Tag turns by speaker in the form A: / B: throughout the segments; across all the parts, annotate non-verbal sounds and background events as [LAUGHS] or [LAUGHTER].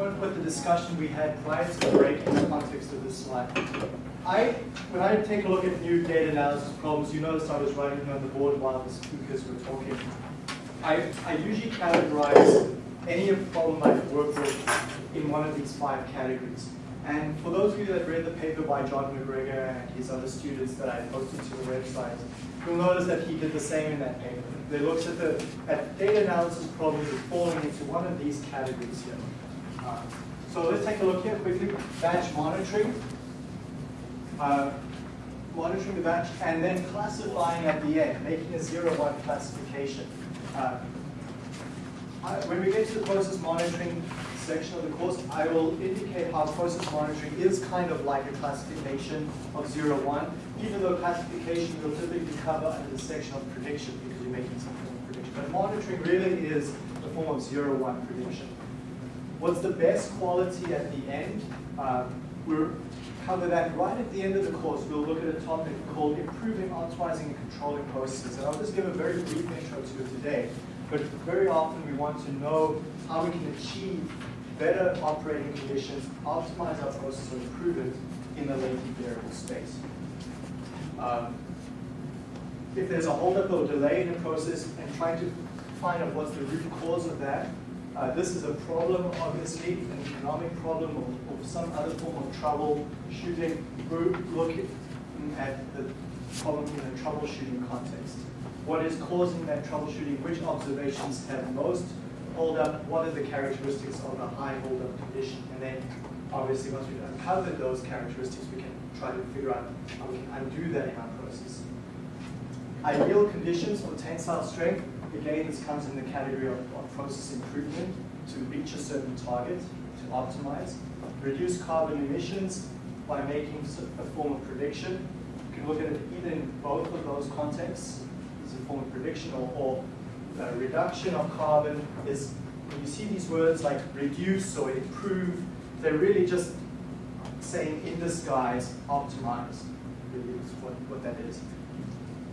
A: want to put the discussion we had prior to the break in the context of this slide. I, when I take a look at new data analysis problems, you notice I was writing on the board while the speakers were talking. I, I usually categorize any problem I've worked with in one of these five categories. And for those of you that read the paper by John MacGregor and his other students that I posted to the website, you'll notice that he did the same in that paper. They looked at the at data analysis problems falling into one of these categories here. Uh, so let's take a look here quickly. Batch monitoring. Uh, monitoring the batch and then classifying at the end, making a zero-one classification. Uh, I, when we get to the process monitoring section of the course, I will indicate how process monitoring is kind of like a classification of zero-one, even though classification will typically cover under the section of prediction because you're making some form of prediction. But monitoring really is a form of zero-one prediction. What's the best quality at the end? Um, we'll cover that right at the end of the course. We'll look at a topic called improving, optimizing, and controlling processes. And I'll just give a very brief intro to it today. But very often we want to know how we can achieve better operating conditions, optimize our process, or improve it in the latent variable space. Um, if there's a holdup or delay in the process and trying to find out what's the root cause of that, uh, this is a problem, obviously, an economic problem or, or some other form of troubleshooting. We're looking at the problem in a troubleshooting context. What is causing that troubleshooting? Which observations have most hold up? What are the characteristics of a high hold up condition? And then, obviously, once we've uncovered those characteristics, we can try to figure out how we can undo that in our process. Ideal conditions for tensile strength Again, this comes in the category of, of process improvement to reach a certain target, to optimize. Reduce carbon emissions by making a form of prediction. You can look at it either in both of those contexts, as a form of prediction, or, or uh, reduction of carbon is, when you see these words like reduce or improve, they're really just saying in disguise, optimize, really is what, what that is.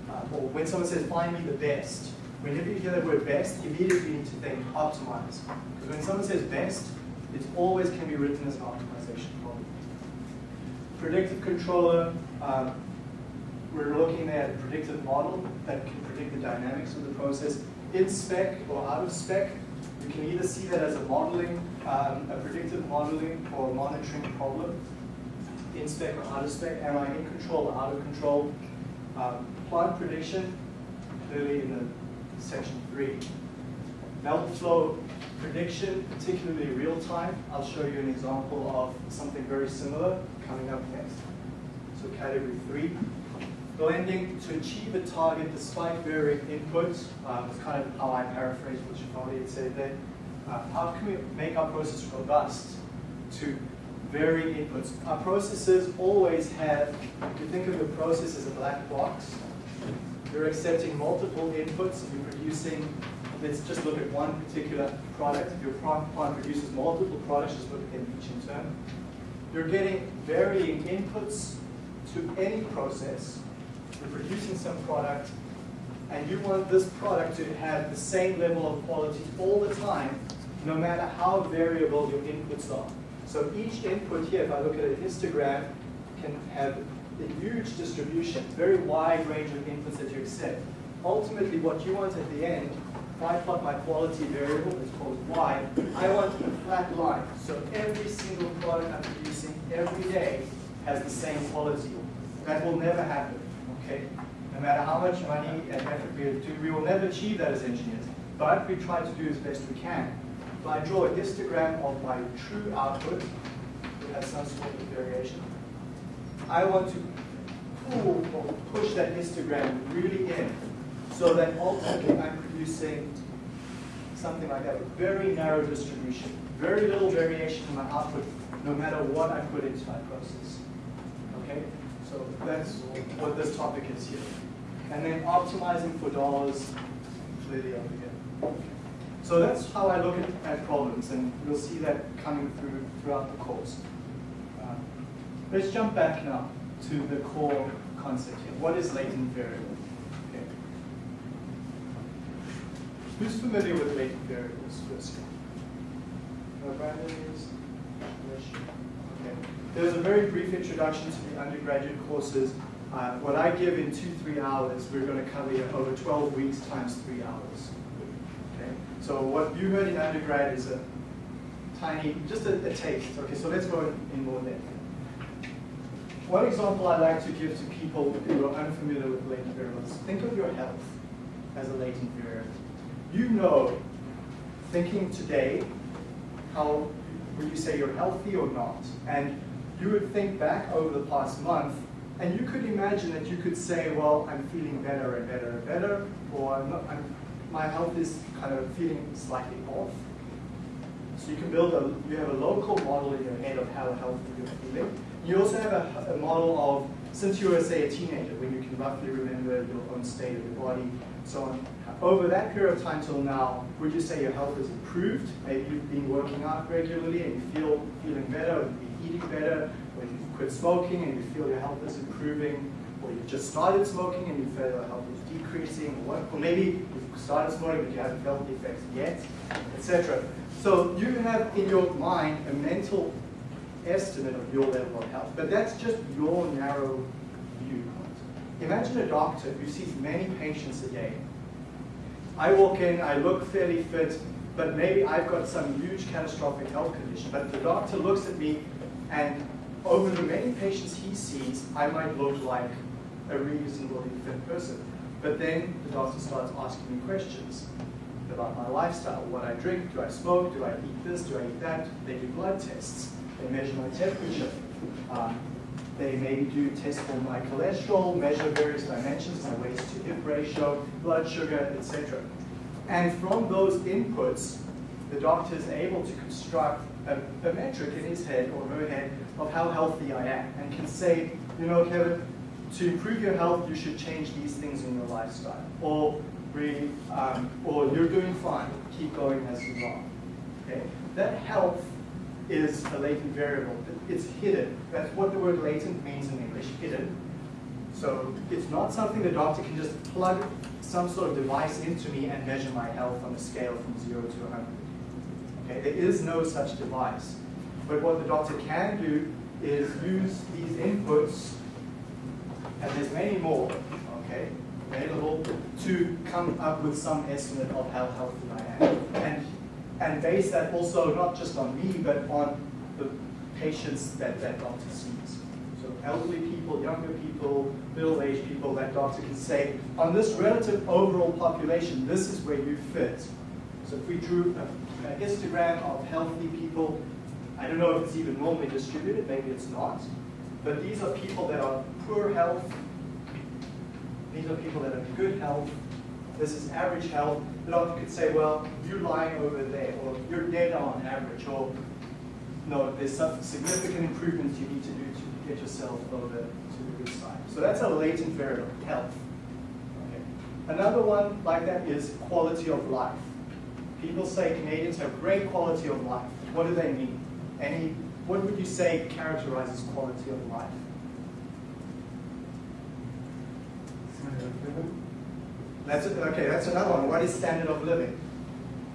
A: Uh, or when someone says, find me the best, whenever you hear the word best, immediately you need to think optimize. Because when someone says best, it always can be written as an optimization problem. Predictive controller, um, we're looking at a predictive model that can predict the dynamics of the process. In spec or out of spec, you can either see that as a modeling, um, a predictive modeling or monitoring problem. In spec or out of spec, am I in control or out of control? Um, plant prediction, clearly in the section three. Melt flow prediction, particularly real time. I'll show you an example of something very similar coming up next. So category three. Blending to achieve a target despite varying inputs. Um, it's kind of how I paraphrase what Shafali had said there. Uh, how can we make our process robust to varying inputs? Our processes always have, if you think of your process as a black box, you're accepting multiple inputs and you're producing, let's just look at one particular product. If your plant produces multiple products, just look at them each in turn. You're getting varying inputs to any process. You're producing some product and you want this product to have the same level of quality all the time, no matter how variable your inputs are. So each input here, if I look at a histogram, can have a huge distribution, very wide range of inputs that you accept. Ultimately, what you want at the end, if I plot my quality variable, it's called y, I want a flat line. So every single product I'm producing every day has the same quality. That will never happen, okay? No matter how much money and effort we do, we will never achieve that as engineers. But we try to do as best we can. If I draw a histogram of my true output, it has some sort of variation. I want to pull or push that histogram really in so that ultimately I'm producing something like that, a very narrow distribution, very little variation in my output, no matter what I put into my process. Okay? So that's what this topic is here. And then optimizing for dollars, clearly over here. So that's how I look at, at problems, and you'll see that coming through throughout the course. Let's jump back now to the core concept here. What is latent variable? Okay. Who's familiar with latent variables first? Okay. There's a very brief introduction to the undergraduate courses. Uh, what I give in two, three hours, we're going to cover over 12 weeks times three hours. Okay. So what you heard in undergrad is a tiny, just a, a taste. Okay, so let's go in more depth. One example I like to give to people who are unfamiliar with latent variables, think of your health as a latent variable. You know, thinking today, how would you say you're healthy or not? And you would think back over the past month, and you could imagine that you could say, well, I'm feeling better and better and better, or I'm not, I'm, my health is kind of feeling slightly off. So you can build a, you have a local model in your head of how healthy you're feeling. You also have a, a, model of, since you were, say, a teenager, when you can roughly remember your own state of your body, so on. Over that period of time till now, would you say your health has improved? Maybe you've been working out regularly and you feel feeling better, or you've been eating better, or you've quit smoking and you feel your health is improving, or you've just started smoking and you feel your health is decreasing, or, what, or maybe you've started smoking but you haven't felt the effects yet, etc. So you have in your mind a mental estimate of your level of health. But that's just your narrow viewpoint. Imagine a doctor who sees many patients a day. I walk in, I look fairly fit, but maybe I've got some huge catastrophic health condition. But the doctor looks at me, and over the many patients he sees, I might look like a reasonably fit person. But then the doctor starts asking me questions about my lifestyle, what I drink, do I smoke, do I eat this, do I eat that? They do blood tests. They measure my temperature. Um, they maybe do tests for my cholesterol, measure various dimensions, my waist to hip ratio, blood sugar, etc. And from those inputs, the doctor is able to construct a, a, metric in his head or her head of how healthy I am and can say, you know, Kevin, to improve your health, you should change these things in your lifestyle. Or, really, um, or you're doing fine, keep going as you are. Okay? That health is a latent variable. It's hidden. That's what the word latent means in English, hidden. So it's not something the doctor can just plug some sort of device into me and measure my health on a scale from 0 to 100. Okay, there is no such device. But what the doctor can do is use these inputs, and there's many more, okay, available, to come up with some estimate of how healthy I am. And and base that also not just on me, but on the patients that that doctor sees. So elderly people, younger people, middle-aged people, that doctor can say, on this relative overall population, this is where you fit. So if we drew a, a histogram of healthy people, I don't know if it's even normally distributed, maybe it's not, but these are people that are poor health, these are people that are good health, this is average health, the doctor could say, well, you're lying over there, or you're dead on average, or no, there's some significant improvements you need to do to get yourself over to the good side. So that's a latent variable, health. Okay. Another one like that is quality of life. People say Canadians have great quality of life. What do they mean? Any, what would you say characterizes quality of life? That's okay. That's another one. What is standard of living?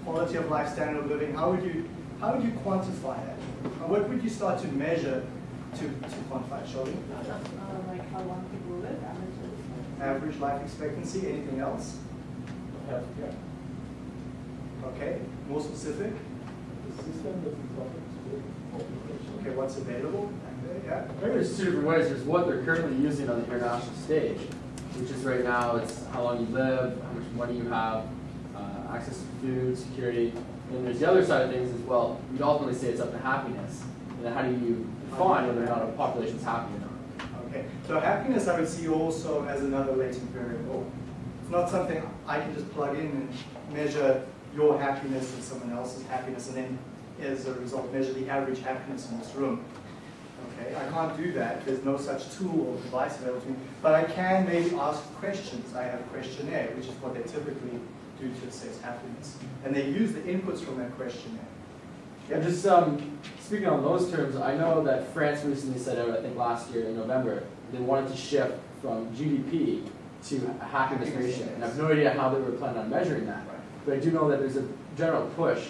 A: Quality of life, standard of living. How would you how would you quantify that? What would you start to measure to, to quantify, Shelby?
B: Uh, like how long people live,
A: Average life expectancy. Anything else?
C: Healthcare.
A: Okay. More specific.
C: The system that is population.
A: Okay. What's available? Yeah.
D: There's two different ways. There's what they're currently using on the international stage, which is right now it's how long you live, how much money you have, uh, access to food, security. And there's the other side of things as well. You'd ultimately say it's up to happiness. And how do you define whether or not a population is happy or not?
A: Okay. So happiness I would see also as another latent variable. It's not something I can just plug in and measure your happiness and someone else's happiness and then as a result measure the average happiness in this room. Okay, I can't do that. There's no such tool or device available to me. But I can maybe ask questions. I have a questionnaire, which is what they typically do to assess happiness. And they use the inputs from that questionnaire.
D: Yeah, just um, speaking on those terms, I know that France recently set out, I think last year in November, they wanted to shift from GDP to a happiness ratio. And I have no idea how they were planning on measuring that. But I do know that there's a general push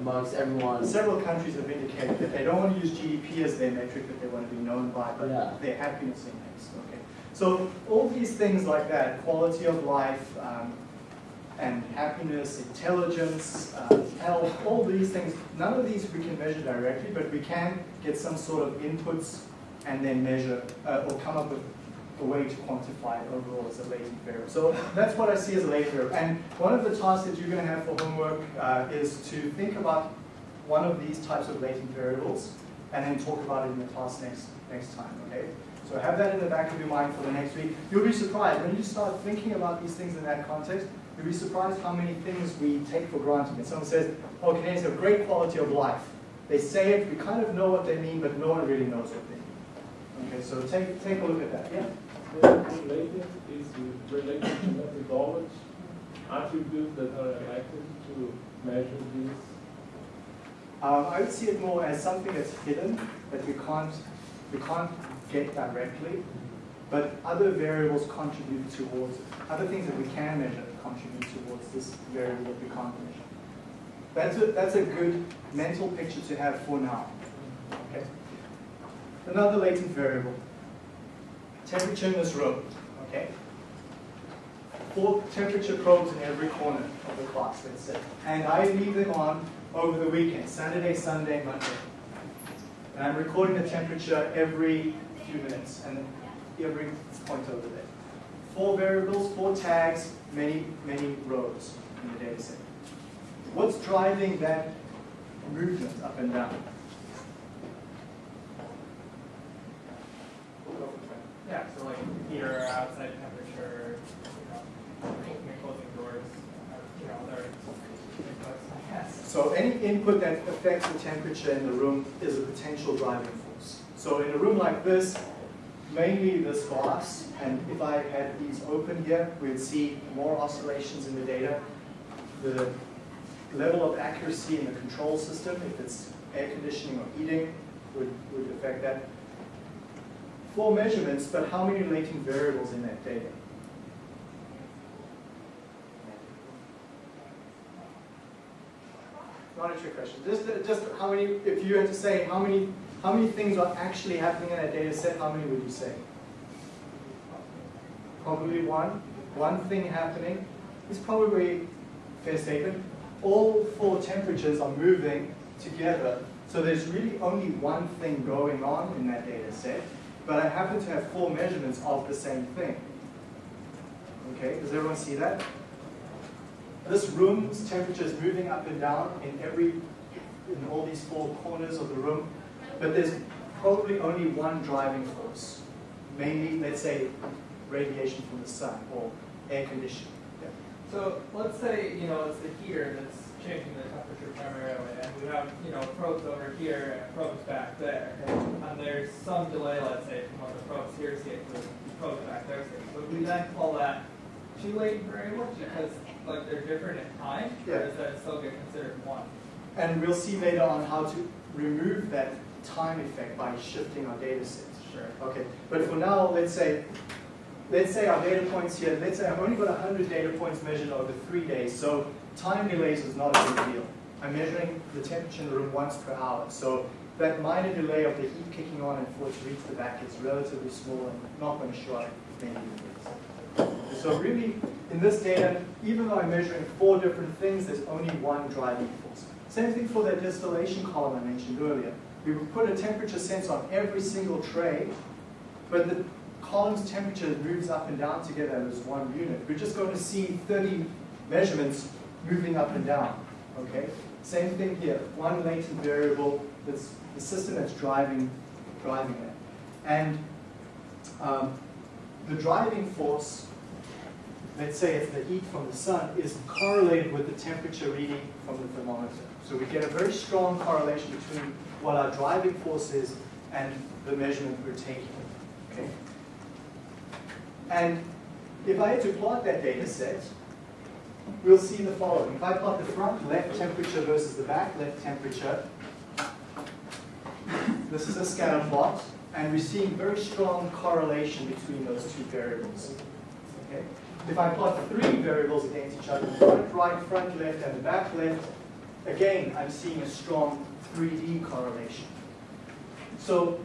D: amongst everyone.
A: Several countries have indicated that they don't want to use GDP as their metric that they want to be known by, but
D: Yeah.
A: their happiness index. Okay. So all these things like that, quality of life, um, and happiness, intelligence, uh, health, all these things, none of these we can measure directly, but we can get some sort of inputs and then measure uh, or come up with a way to quantify it overall as a latent variable. So that's what I see as a latent variable. And one of the tasks that you're going to have for homework uh, is to think about one of these types of latent variables and then talk about it in the class next, next time, okay? So have that in the back of your mind for the next week. You'll be surprised, when you start thinking about these things in that context, you'll be surprised how many things we take for granted. When someone says, oh, Canadians have great quality of life. They say it, we kind of know what they mean, but no one really knows what they mean. Okay, so take, take a look at that, yeah?
C: Related is related to methodology, attributes that are elected to measure these.
A: Um, I would see it more as something that's hidden, that we can't, we can't get directly, but other variables contribute towards it. Other things that we can measure contribute towards this variable that we can't measure. That's a, that's a good mental picture to have for now. Okay. Another latent variable. Temperature in this room. Okay. Four temperature probes in every corner of the class, let's say. And I leave them on over the weekend, Saturday, Sunday, Monday. And I'm recording the temperature every few minutes and every point over there. Four variables, four tags, many, many rows in the data set. What's driving that movement up and down?
E: Yeah, so like heater, outside temperature, you know, closing doors, you know, other inputs.
A: So any input that affects the temperature in the room is a potential driving force. So in a room like this, mainly this glass, and if I had these open here, we'd see more oscillations in the data. The level of accuracy in the control system, if it's air conditioning or heating, would, would affect that. Four measurements, but how many latent variables in that data? Not a trick question. Just, just how many, if you had to say how many, how many things are actually happening in that data set, how many would you say? Probably one. One thing happening is probably fair statement. All four temperatures are moving together, so there's really only one thing going on in that data set, but I happen to have four measurements of the same thing. Okay, does everyone see that? This room's temperature is moving up and down in every, in all these four corners of the room, but there's probably only one driving force. Mainly, let's say, radiation from the sun or air conditioning. Yeah.
E: So let's say, you know, it's the heater that's changing the temperature primarily, and we have, you know, probes over here and probes back there. And there's some delay, let's say, from when the probes here see to the probes back there see. Would we then call that two latent variables because like they're different in time?
A: Yeah.
E: Or does that still get considered one?
A: And we'll see later on how to remove that time effect by shifting our data sets.
E: Sure.
A: Okay, but for now, let's say, let's say our data points here, let's say I've only got 100 data points measured over three days, so time delays is not a big deal. I'm measuring the temperature in the room once per hour, so that minor delay of the heat kicking on and for it to reach the back is relatively small and not going to show up many units. So really, in this data, even though I'm measuring four different things, there's only one driving force. Same thing for that distillation column I mentioned earlier. We would put a temperature sensor on every single tray, but the column's temperature moves up and down together as one unit. We're just going to see 30 measurements moving up and down. Okay? Same thing here. One latent variable that's the system that's driving driving it. And um, the driving force, let's say it's the heat from the sun, is correlated with the temperature reading from the thermometer. So we get a very strong correlation between what our driving force is and the measurement we're taking. Okay? And if I had to plot that data set, we'll see the following. If I plot the front left temperature versus the back left temperature, this is a scatter plot, and we're seeing very strong correlation between those two variables. Okay? If I plot three variables against each other, front right, front left, and the back left, again, I'm seeing a strong 3D correlation. So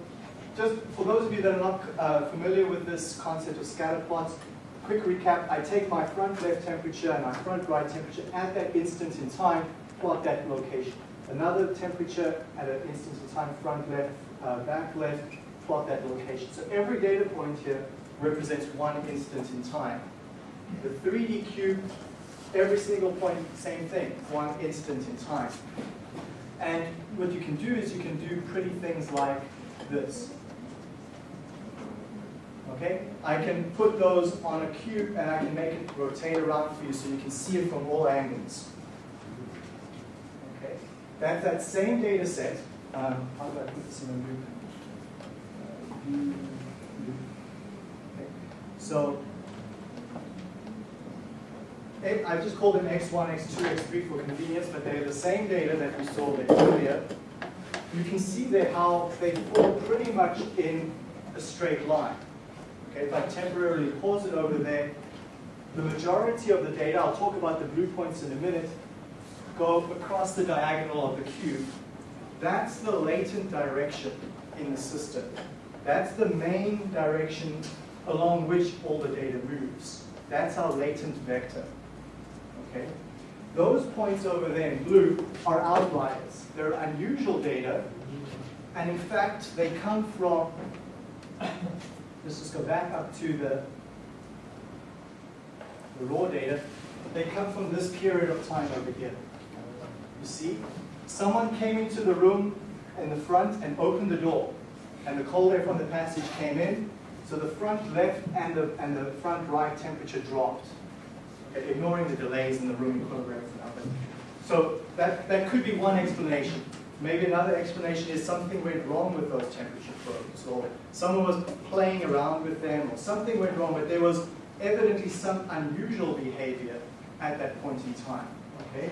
A: just for those of you that are not uh, familiar with this concept of scatter plots, quick recap, I take my front left temperature and my front right temperature at that instant in time, plot that location. Another temperature at an instant in time, front left, uh, back left, plot that location. So every data point here represents one instant in time. The 3D cube, every single point, same thing, one instant in time. And what you can do is you can do pretty things like this. Okay? I can put those on a cube and I can make it rotate around for you so you can see it from all angles. Okay? That's that same data set. Um, how do I put this in a. So, eh, I just called them x1, x2, x3 for convenience, but they're the same data that we saw there earlier. You can see there how they fall pretty much in a straight line. Okay, if I temporarily pause it over there, the majority of the data, I'll talk about the blue points in a minute, go across the diagonal of the cube. That's the latent direction in the system. That's the main direction along which all the data moves. That's our latent vector. Okay? Those points over there in blue are outliers. They're unusual data, and in fact, they come from let's just go back up to the, the raw data. They come from this period of time over here. You see, someone came into the room in the front and opened the door, and the cold air from the passage came in, so the front left and the, and the front right temperature dropped, okay, ignoring the delays in the and other. So that, that could be one explanation. Maybe another explanation is something went wrong with those temperature probes, or someone was playing around with them, or something went wrong, but there was evidently some unusual behavior at that point in time, okay?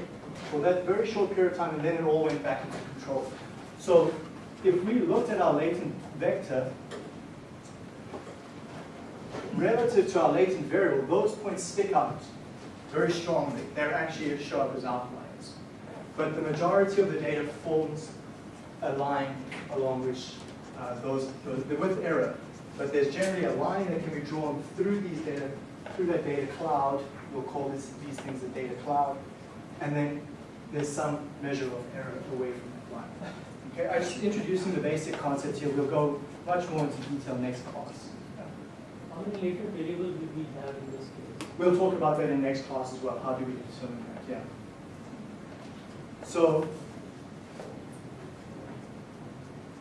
A: For that very short period of time, and then it all went back into control. So if we looked at our latent vector, relative to our latent variable, those points stick out very strongly. They're actually as sharp as outliers but the majority of the data forms a line along which uh, those, those, with error. But there's generally a line that can be drawn through these data, through that data cloud. We'll call this, these things a data cloud. And then there's some measure of error away from that line. Okay, I'm just introducing the basic concept here. We'll go much more into detail next class.
F: How many latent variables do we have in this case?
A: We'll talk about that in next class as well. How do we determine that? Yeah. So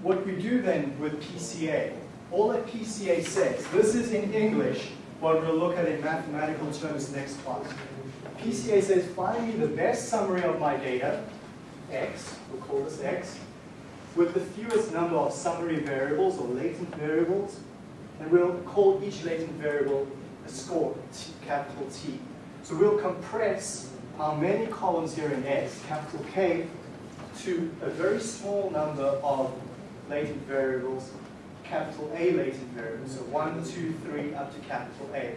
A: what we do then with PCA, all that PCA says, this is in English, what we'll look at in mathematical terms next class. PCA says, find me the best summary of my data, X, we'll call this X, with the fewest number of summary variables or latent variables, and we'll call each latent variable a score, T, capital T. So we'll compress how many columns here in X, capital K, to a very small number of latent variables, capital A latent variables, so 1, 2, 3, up to capital A.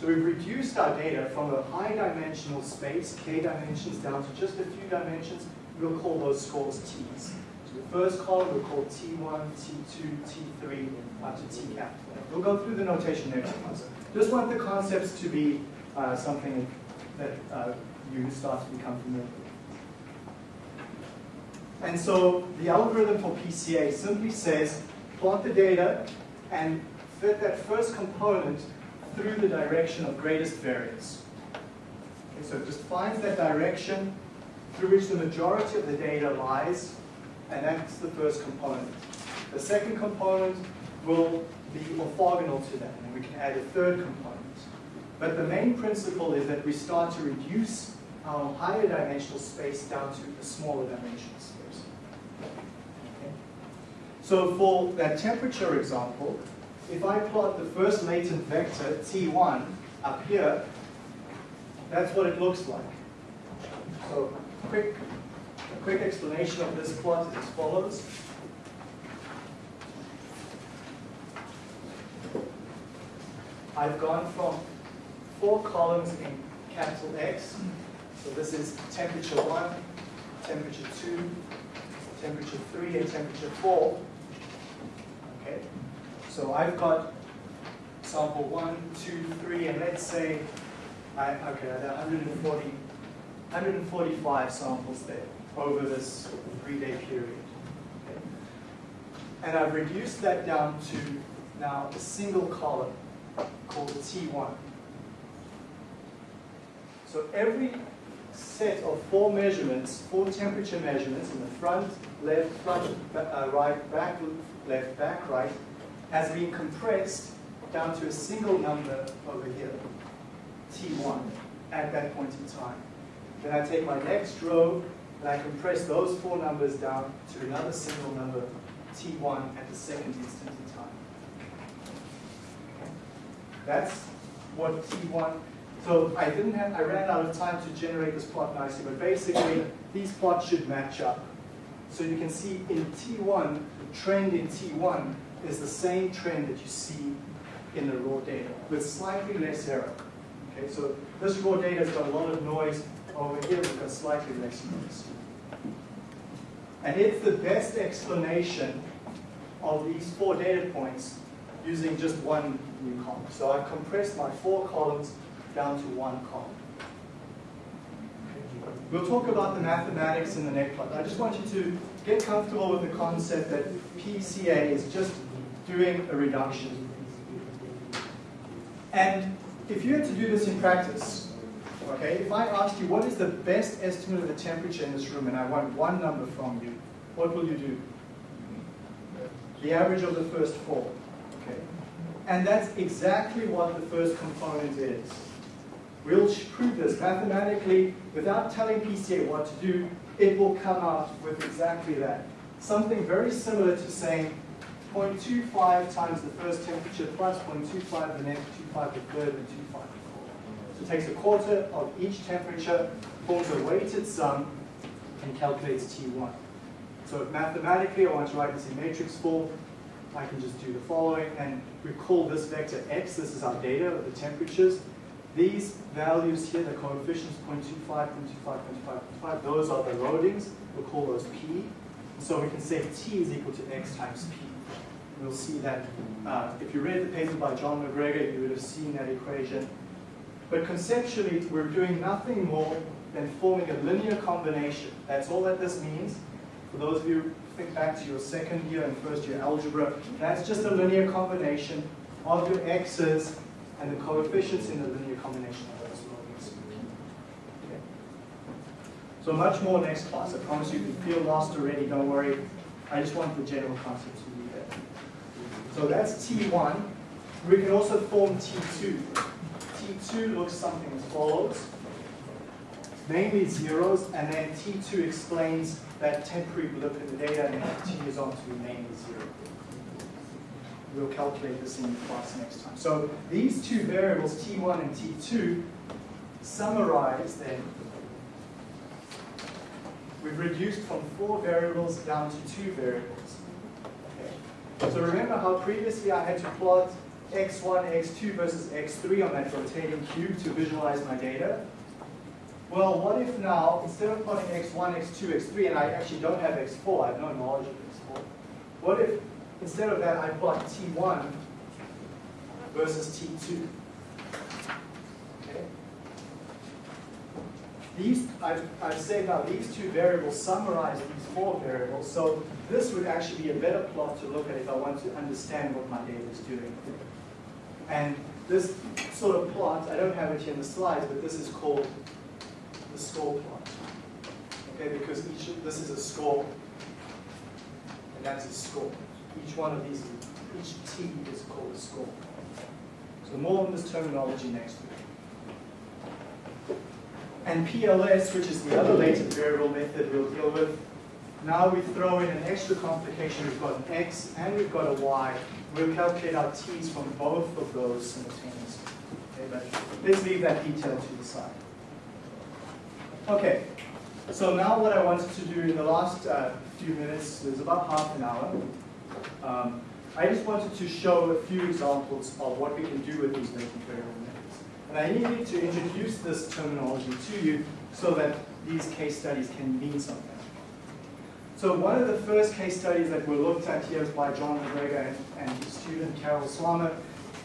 A: So we've reduced our data from a high dimensional space, k dimensions, down to just a few dimensions. We'll call those scores T's. So the first column we'll call T1, T2, T3, up to T capital A. We'll go through the notation next class. Just want the concepts to be uh, something that uh, you start to become familiar with. And so the algorithm for PCA simply says, plot the data and fit that first component through the direction of greatest variance. Okay, so it just finds that direction through which the majority of the data lies, and that's the first component. The second component will be orthogonal to that, and we can add a third component. But the main principle is that we start to reduce our higher dimensional space down to a smaller dimensional space. Okay? So for that temperature example, if I plot the first latent vector, T1, up here, that's what it looks like. So quick, a quick explanation of this plot is as follows. I've gone from four columns in capital X So this is temperature one, temperature two, temperature three, and temperature four. Okay, so I've got sample one, two, three, and let's say, I, okay, I had 140, 145 samples there over this three-day period. Okay. And I've reduced that down to now a single column called T1. So every set of four measurements, four temperature measurements in the front, left, front, uh, right, back, left, back, right, has been compressed down to a single number over here, T1, at that point in time. Then I take my next row and I compress those four numbers down to another single number, T1, at the second instant in time. That's what T1 so I didn't have, I ran out of time to generate this plot nicely, but basically these plots should match up. So you can see in T1, the trend in T1 is the same trend that you see in the raw data with slightly less error. Okay, so this raw data has got a lot of noise. Over here, we've got slightly less noise. And it's the best explanation of these four data points using just one new column. So I've compressed my four columns down to one column. We'll talk about the mathematics in the next class. I just want you to get comfortable with the concept that PCA is just doing a reduction. And if you had to do this in practice, okay, if I asked you what is the best estimate of the temperature in this room and I want one number from you, what will you do? The average of the first four, okay? And that's exactly what the first component is. We'll prove this mathematically without telling PCA what to do. It will come out with exactly that. Something very similar to saying 0.25 times the first temperature plus 0.25 the next, 25 the third, and 25 the fourth. So it takes a quarter of each temperature, forms a weighted sum, and calculates T1. So if mathematically I want to write this in matrix form, I can just do the following, and we call this vector x, this is our data of the temperatures, these values here, the coefficients 0.25, 0.25, 0.25, 0.25, those are the loadings. We'll call those P. So we can say T is equal to X times P. We'll see that. Uh, if you read the paper by John MacGregor, you would have seen that equation. But conceptually, we're doing nothing more than forming a linear combination. That's all that this means. For those of you think back to your second year and first year algebra, that's just a linear combination of your x's and the coefficients in the linear combination of those. Okay. So much more next class. I promise you, if you feel lost already, don't worry. I just want the general concept to be there. So that's T1. We can also form T2. T2 looks something as follows. Mainly zeros, and then T2 explains that temporary blip in the data and continues on to mainly zero. We'll calculate this in class next time. So these two variables, T1 and T2, summarize then. We've reduced from four variables down to two variables. Okay. So remember how previously I had to plot x1, x2 versus x3 on that rotating cube to visualize my data? Well, what if now, instead of plotting x1, x2, x3, and I actually don't have x4, I have no knowledge of x4, what if Instead of that, I plot T1 versus T2. Okay? These, I've, I've said now, these two variables summarize these four variables, so this would actually be a better plot to look at if I want to understand what my data is doing. And this sort of plot, I don't have it here in the slides, but this is called the score plot. Okay, because each, this is a score, and that's a score. Each one of these, each T is called a score. So more on this terminology next week. And PLS, which is the other latent variable method we'll deal with, now we throw in an extra complication. We've got an X and we've got a Y. We'll calculate our T's from both of those simultaneously. Okay, but let's leave that detail to the side. Okay, so now what I wanted to do in the last uh, few minutes is about half an hour. Um, I just wanted to show a few examples of what we can do with these latent variable methods. And I needed to introduce this terminology to you so that these case studies can mean something. So one of the first case studies that were looked at here was by John MacGregor and, and his student Carol Swammer.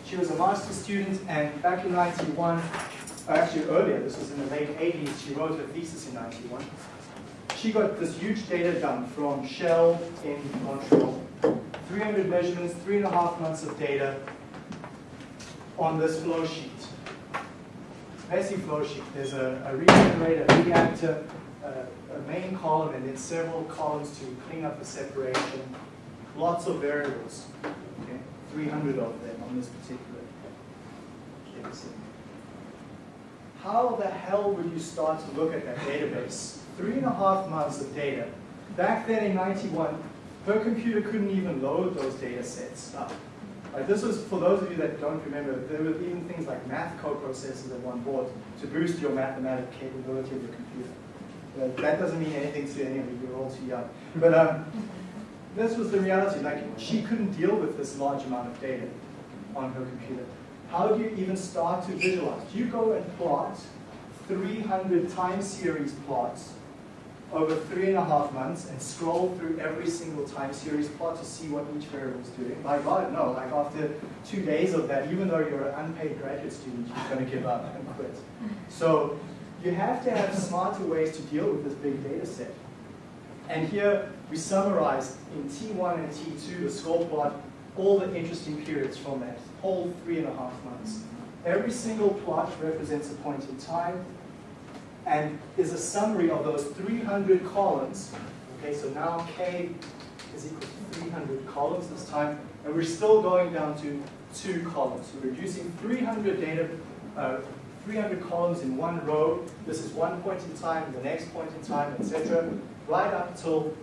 A: She was a master's student, and back in 91, actually earlier, this was in the late 80s, she wrote her thesis in 91. She got this huge data dump from Shell in Montreal. 300 measurements, three and a half months of data on this flow sheet. Basic flow sheet. There's a, a regenerator, a reactor, a, a main column, and then several columns to clean up the separation. Lots of variables. Okay? 300 of them on this particular case. How the hell would you start to look at that database? Three and a half months of data. Back then in 91, her computer couldn't even load those data sets up. Right, this was, for those of you that don't remember, there were even things like math co-processors that one bought to boost your mathematical capability of your computer. But that doesn't mean anything to any of you, you're all too young. But um, this was the reality, like she couldn't deal with this large amount of data on her computer. How do you even start to visualize? Do you go and plot 300 time series plots over three and a half months and scroll through every single time series plot to see what each variable is doing? My God, no. Like after two days of that, even though you're an unpaid graduate student, you're going to give up and quit. So you have to have smarter ways to deal with this big data set. And here we summarize in T1 and T2, the score plot, all the interesting periods from that whole three and a half months. Every single plot represents a point in time, and is a summary of those 300 columns. Okay, so now K is equal to 300 columns this time, and we're still going down to two columns. We're reducing 300 data, uh, 300 columns in one row. This is one point in time, the next point in time, etc., right up till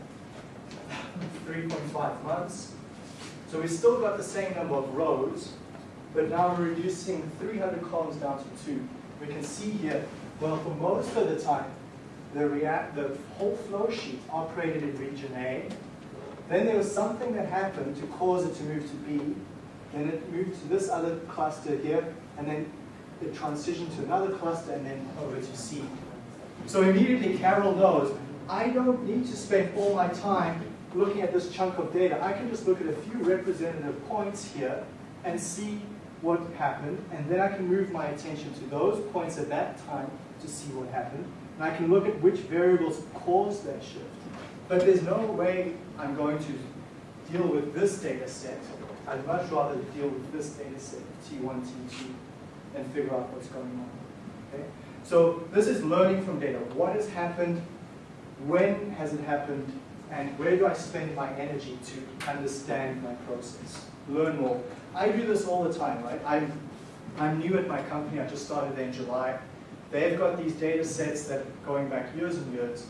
A: 3.5 months. So we've still got the same number of rows, but now we're reducing 300 columns down to two. We can see here well, for most of the time, the, react, the whole flow sheet operated in region A. Then there was something that happened to cause it to move to B. Then it moved to this other cluster here, and then it transitioned to another cluster, and then over to C. So immediately Carol knows, I don't need to spend all my time looking at this chunk of data. I can just look at a few representative points here and see what happened, and then I can move my attention to those points at that time to see what happened. And I can look at which variables caused that shift. But there's no way I'm going to deal with this data set. I'd much rather deal with this data set, T1, T2, and figure out what's going on. Okay? So this is learning from data. What has happened? When has it happened? And where do I spend my energy to understand my process? Learn more. I do this all the time, right? I'm, I'm new at my company. I just started there in July. They've got these data sets that are going back years and years.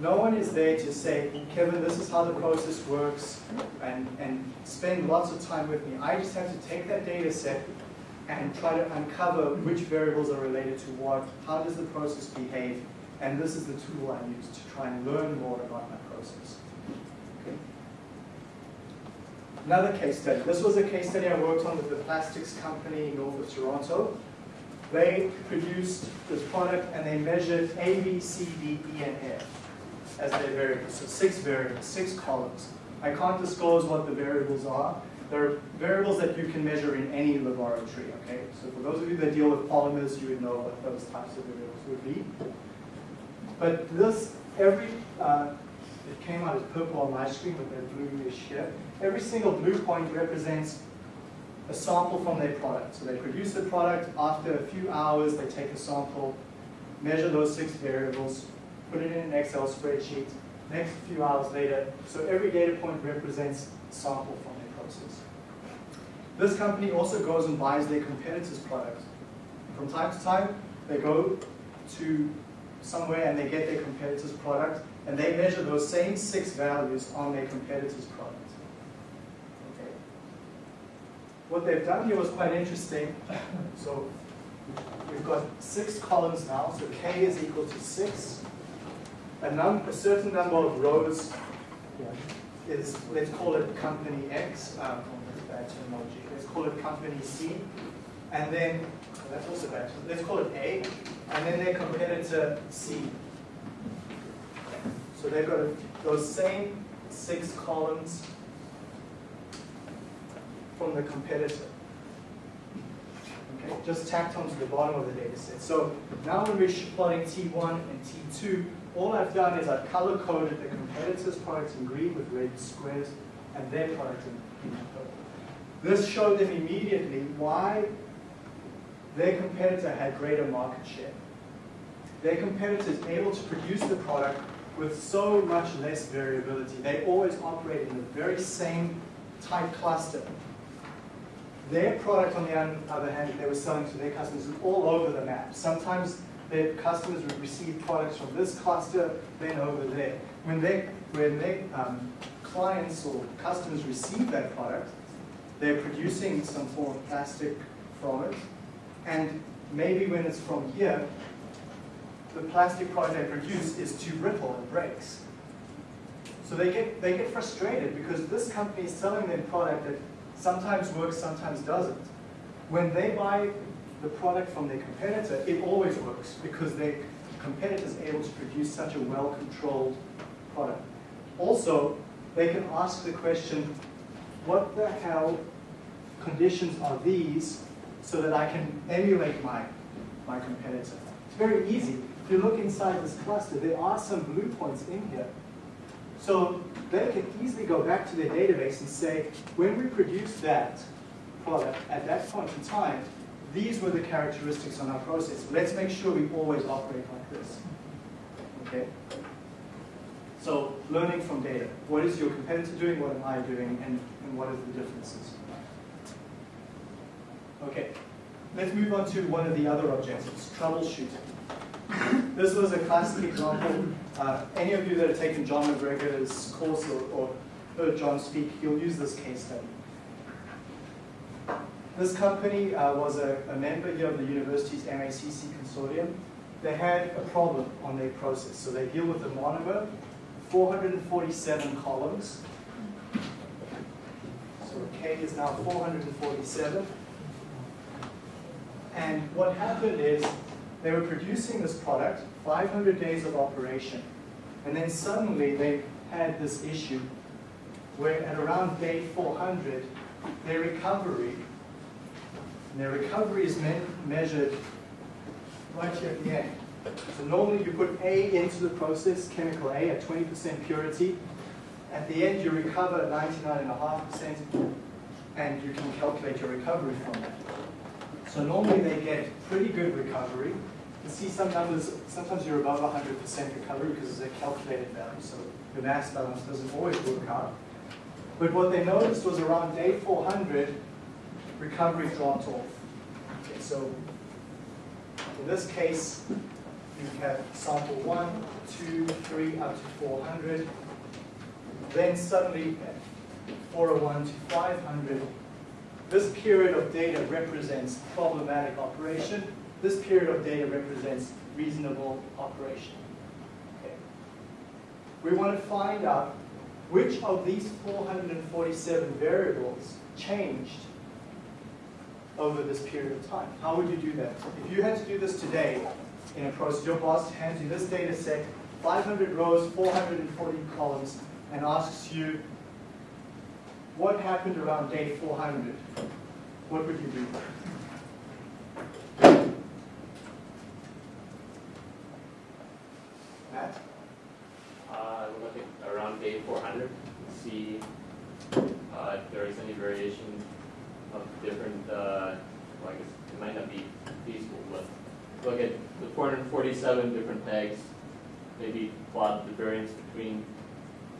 A: No one is there to say, Kevin, this is how the process works, and, and spend lots of time with me. I just have to take that data set and try to uncover which variables are related to what, how does the process behave, and this is the tool I use to try and learn more about my process. Okay. Another case study. This was a case study I worked on with the plastics company north of Toronto. They produced this product and they measured A, B, C, D, E, and F as their variables. So six variables, six columns. I can't disclose what the variables are. They're variables that you can measure in any laboratory, okay? So for those of you that deal with polymers, you would know what those types of variables would be. But this, every, uh, it came out as purple on my screen with that bluish here. Every single blue point represents a sample from their product. So they produce the product, after a few hours they take a sample, measure those six variables, put it in an Excel spreadsheet, next few hours later, so every data point represents a sample from their process. This company also goes and buys their competitor's product. From time to time, they go to somewhere and they get their competitor's product, and they measure those same six values on their competitor's product. Okay. What they've done here was quite interesting. [COUGHS] So we've got six columns now, so k is equal to six. A, num a certain number of rows is, let's call it company X, um, bad terminology, let's call it company C. And then, that's also bad, let's call it A. and then their competitor C. So they've got those same six columns from the competitor. Okay, just tacked onto the bottom of the data set. So now when we're plotting T1 and T2, all I've done is I've color coded the competitor's products in green with red squares and their product in purple. This showed them immediately why their competitor had greater market share. Their competitor is able to produce the product with so much less variability. They always operate in the very same type cluster. Their product, on the other hand, they were selling to their customers is all over the map. Sometimes their customers would receive products from this cluster, then over there. When they, when their um, clients or customers receive that product, they're producing some form of plastic from it, and maybe when it's from here, the plastic product they produce is too brittle and breaks. So they get, they get frustrated because this company is selling them product that sometimes works, sometimes doesn't. When they buy the product from their competitor, it always works because their competitor is able to produce such a well-controlled product. Also, they can ask the question, what the hell conditions are these so that I can emulate my, my competitor? It's very easy. If you look inside this cluster, there are some blue points in here. So they can easily go back to their database and say, when we produced that product at that point in time, these were the characteristics on our process. Let's make sure we always operate like this. Okay? So learning from data. What is your competitor doing? What am I doing? And, and what are the differences? Okay. Let's move on to one of the other objectives, troubleshooting. This was a classic example. Uh, any of you that have taken John MacGregor's course or, or heard John speak, you'll use this case study. This company uh, was a, a member here of the university's MACC consortium. They had a problem on their process. So they deal with the monomer, 447 columns. So K is now 447. And what happened is they were producing this product, 500 days of operation, and then suddenly they had this issue where at around day 400, their recovery, their recovery is me measured right here at the end. So normally you put A into the process, chemical A at 20% purity. At the end you recover 99.5% and you can calculate your recovery from that. So normally they get pretty good recovery. You see some numbers, sometimes you're above 100% recovery because it's a calculated value, so the mass balance doesn't always work out. But what they noticed was around day 400, recovery dropped off. Okay, so in this case, you have sample one, two, three, up to 400. Then suddenly, 401 to 500, this period of data represents problematic operation. This period of data represents reasonable operation. We want to find out which of these 447 variables changed over this period of time. How would you do that? If you had to do this today in a process, your boss hands you this data set, 500 rows, 440 columns, and asks you what happened around day 400, what would you do? Matt?
G: Uh, look at around day four hundred, see, uh, if there is any variation of different, uh, well, I guess it might not be feasible, but look at the four hundred and forty-seven different tags, maybe plot the variance between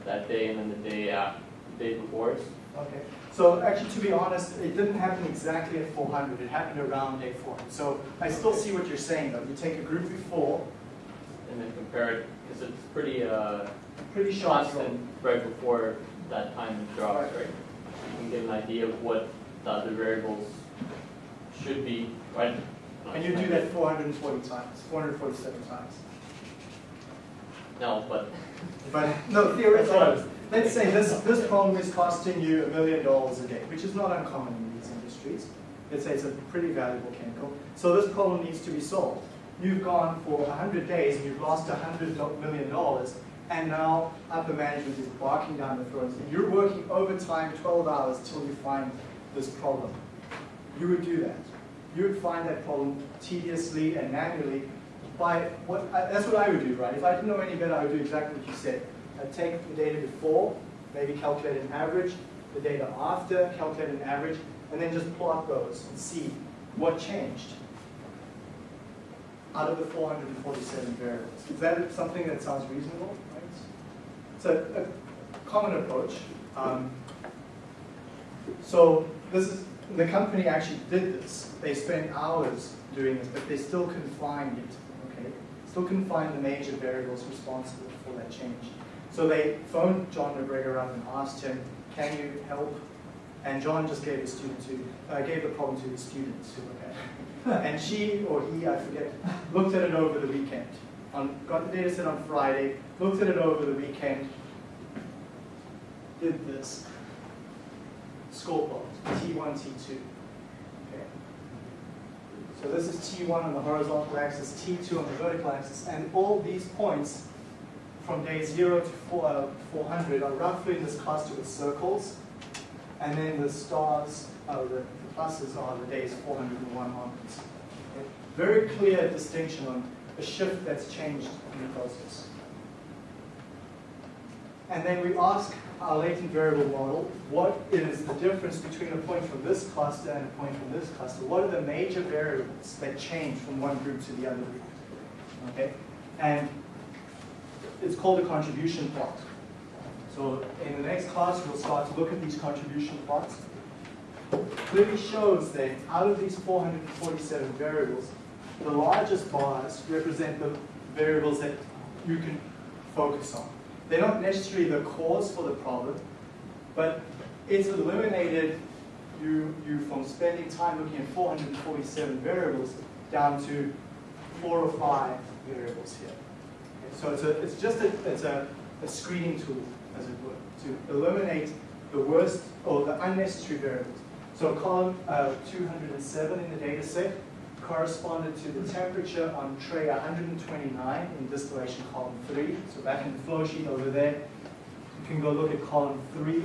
G: that day and then the day after, the day before.
A: Okay, so actually, to be honest, it didn't happen exactly at 400, it happened around day 400. So I still see what you're saying, though. You take a group before,
G: and then compare it, because it's pretty, uh,
A: pretty sharp
G: constant right before that time drops, right? You can get an idea of what the other variables should be, right?
A: And you do that 440 times, 447 times.
G: No, but
A: But no, theoretically, let's say this, this problem is costing you a million dollars a day, which is not uncommon in these industries. Let's say it's a pretty valuable chemical. So this problem needs to be solved. you've gone for 100 days and you've lost $100 million, and now upper management is barking down the throats, and you're working overtime 12 hours till you find this problem. You would do that. You would find that problem tediously and manually by what, I- that's what I would do, right? If I didn't know any better, I would do exactly what you said. I'd take the data before, maybe calculate an average, the data after, calculate an average, and then just plot those and see what changed out of the 447 variables. Is that something that sounds reasonable? Right? It's a, common approach. Um, so this is, the company actually did this. They spent hours doing this, but they still couldn't find it, okay? Still couldn't find the major variables responsible for that change. So they phoned John MacGregor up and asked him, can you help? And John just gave the student to, uh, gave the problem to the students to look at. And she, or he, I forget, looked at it over the weekend. On, got the data set on Friday, looked at it over the weekend, did this. Score plot, T1, T2. Okay. So this is T1 on the horizontal axis, T2 on the vertical axis, and all these points from day 0 to four, uh, 400 are roughly in this cluster with circles, and then the stars, uh, the, the pluses are the days 401 onwards. Okay. Very clear distinction on a shift that's changed in the process. And then we ask our latent variable model, what is the difference between a point from this cluster and a point from this cluster? What are the major variables that change from one group to the other group? Okay, and it's called a contribution plot. So in the next class, we'll start to look at these contribution plots. Clearly shows that out of these 447 variables, the largest bars represent the variables that you can focus on. They're not necessarily the cause for the problem, but it's eliminated you, you from spending time looking at 447 variables down to four or five variables here. So it's, a, it's just a, it's a, a screening tool, as it were, to eliminate the worst or the unnecessary variables. So column uh, 207 in the data set corresponded to the temperature on tray 129 in distillation column 3. So back in the flow sheet over there, you can go look at column 3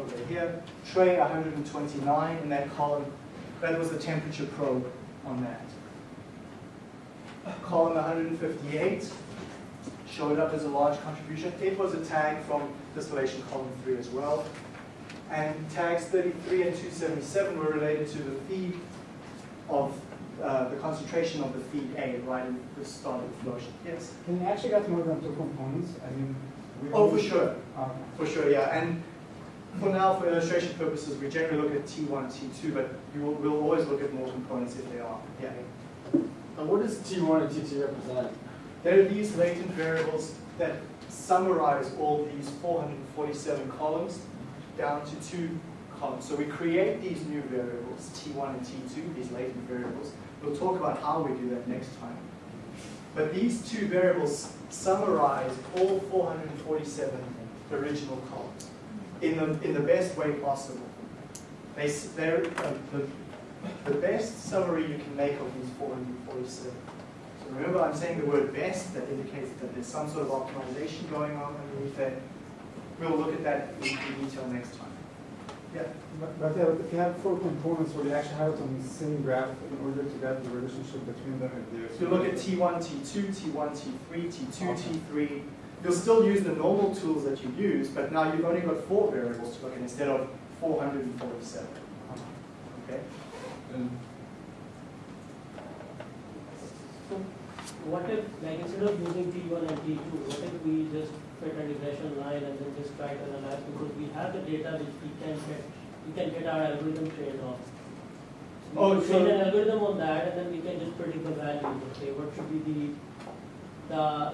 A: over here. Tray 129 in that column, that was the temperature probe on that. Column 158 showed up as a large contribution. It was a tag from distillation column 3 as well. And tags 33 and 277 were related to the feed of uh, the concentration of the feed A right in the start of the flow sheet. Yes?
H: Can you actually get more than two components? I mean, we
A: Oh, for sure.
H: Okay.
A: For sure, yeah. And for now, for illustration purposes, we generally look at T1, and T2, but you will, we'll always look at more components if they are. Yeah.
D: And what does T1 and T2 represent?
A: There are these latent variables that summarize all these 447 columns down to two columns. So we create these new variables, T1 and T2, these latent variables. We'll talk about how we do that next time. But these two variables summarize all 447 original columns in the, in the best way possible. They, they're uh, the, the best summary you can make of these 447. So remember, I'm saying the word best, that indicates that there's some sort of optimization going on underneath that. We'll look at that in in detail next time. Yeah.
H: But, but yeah, if you have four components, will you actually have it on the same graph in order to get the relationship between them if there's?
A: If you look at T1, T2, T1, T3, T2, T3, you'll still use the normal tools that you use, but now you've only got four variables to look at instead of 447. Uh-huh. Okay?
F: So what if, like instead of using T one and T two, what if we just fit a regression line and then just try to analyze because we have the data which we can get, we can get our algorithm trained on. So
A: Oh,
F: can train an algorithm on that and then we can just predict the values, okay, what should be the, the, uh,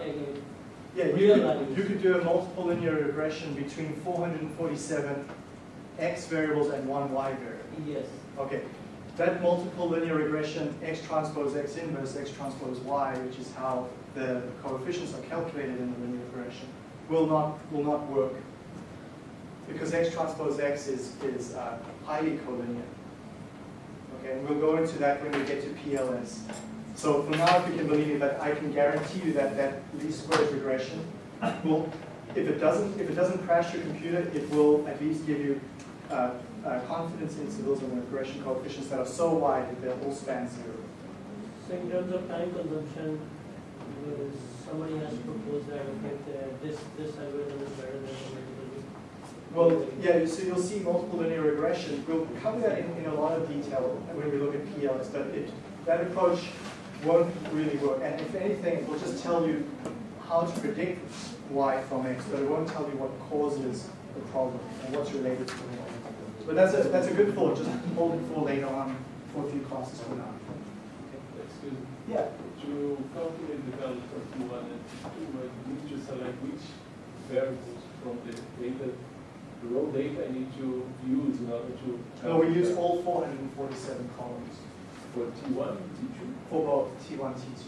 A: Yeah, you
F: Real
A: could,
F: values.
A: you could do a multiple linear regression between 447 x variables and one y variable.
F: yes,
A: Okay, that multiple linear regression, x transpose x inverse, x transpose y, which is how the coefficients are calculated in the linear regression, will not, will not work. Because x transpose x is, is uh, highly collinear. Okay, and we'll go into that when we get to PLS. So for now, if you can believe me, but I can guarantee you that that least squares regression will, if it doesn't, if it doesn't crash your computer, it will at least give you uh, uh, confidence intervals and regression coefficients that are so wide that they'll all span zero.
F: So in terms of time consumption, uh, somebody has proposed that, okay, this, this algorithm is better than the.
A: Well, yeah, so you'll see multiple linear regression. We'll cover that in, in a lot of detail when we look at PLS, but it, that approach won't really work. And if anything, it will just tell you how to predict Y from X, but it won't tell you what causes the problem and what's related to the it. But that's a, that's a good thought, just hold it for later on for a few classes for now.
C: Excuse me.
A: Yeah.
C: To calculate the value for T1 and T2, I need to select which variables from the data, the raw data I need to use in order to.
A: No, we use all 447 columns
C: For T1, T2.
A: for both T1, T2.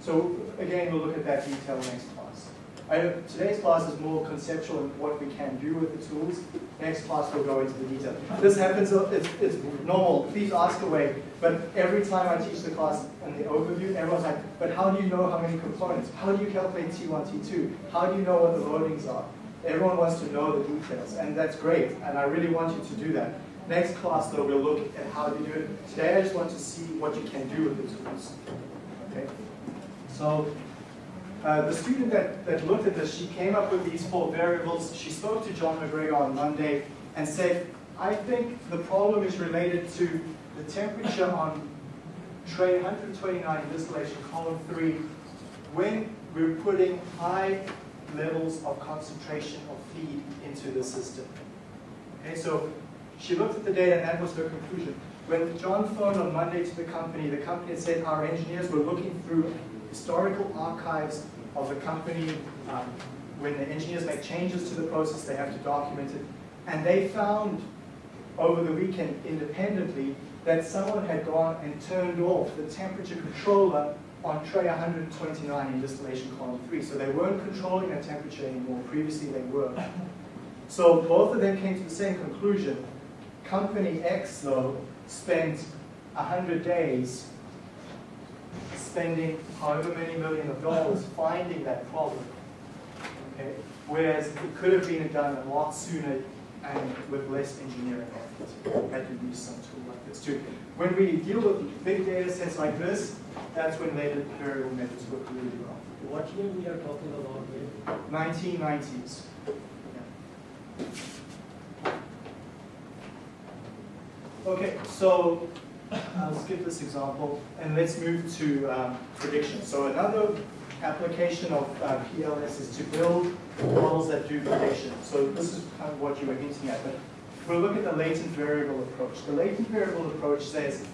A: So again, we'll look at that detail next class. I, today's class is more conceptual in what we can do with the tools. Next class we'll go into the detail. This happens, uh, it's, it's normal, please ask away. But every time I teach the class and the overview, everyone's like, but how do you know how many components? How do you calculate T1, T2? How do you know what the loadings are? Everyone wants to know the details, and that's great, and I really want you to do that. Next class, though, we'll look at how to do it. Today, I just want to see what you can do with the tools. Okay? So, uh, the student that, that looked at this, she came up with these four variables. She spoke to John MacGregor on Monday and said, I think the problem is related to the temperature on tray 129 distillation column 3 when we're putting high levels of concentration of feed into the system. Okay, so she looked at the data and that was her conclusion. When John phoned on Monday to the company, the company had said our engineers were looking through historical archives of the company. Um, when the engineers make changes to the process, they have to document it. And they found over the weekend independently that someone had gone and turned off the temperature controller on tray 129 in distillation column 3. So they weren't controlling that temperature anymore. Previously they were. So both of them came to the same conclusion. Company X, though, spent 100 days spending however many million of dollars finding that problem. Okay? Whereas it could have been done a lot sooner and with less engineering effort. Had to used some tool like this too. When we deal with big data sets like this, that's when latent variable methods work really well.
F: What year we are talking about here?
A: 1990s. Okay, so I'll skip this example and let's move to um, prediction. So another application of uh, PLS is to build models that do prediction. So this is kind of what you were hinting at, but we'll look at the latent variable approach. The latent variable approach says,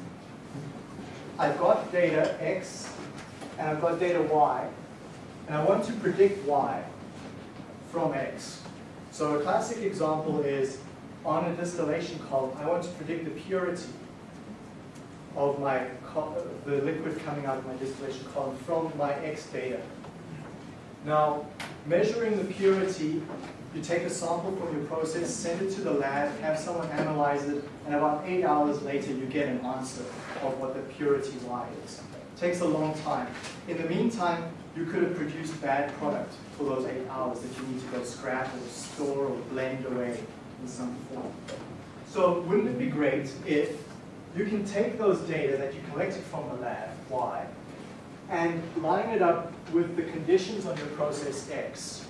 A: I've got data X and I've got data Y, and I want to predict Y from X. So a classic example is on a distillation column, I want to predict the purity of my the liquid coming out of my distillation column from my X data. Now, measuring the purity, you take a sample from your process, send it to the lab, have someone analyze it, and about eight hours later you get an answer of what the purity Y is. Takes a long time. In the meantime, you could have produced bad product for those eight hours that you need to go scrap or store or blend away in some form. So wouldn't it be great if you can take those data that you collected from the lab, Y, and line it up with the conditions on your process X,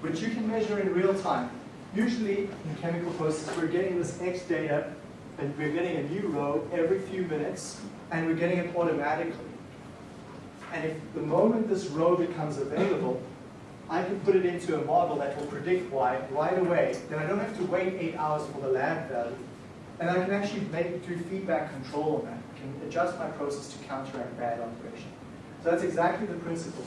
A: which you can measure in real time. Usually in chemical processes, we're getting this X data, and we're getting a new row every few minutes, and we're getting it automatically. And if the moment this row becomes available, I can put it into a model that will predict Y right away. Then I don't have to wait eight hours for the lab value. And I can actually make do feedback control on that. I can adjust my process to counteract bad operation. So that's exactly the principle.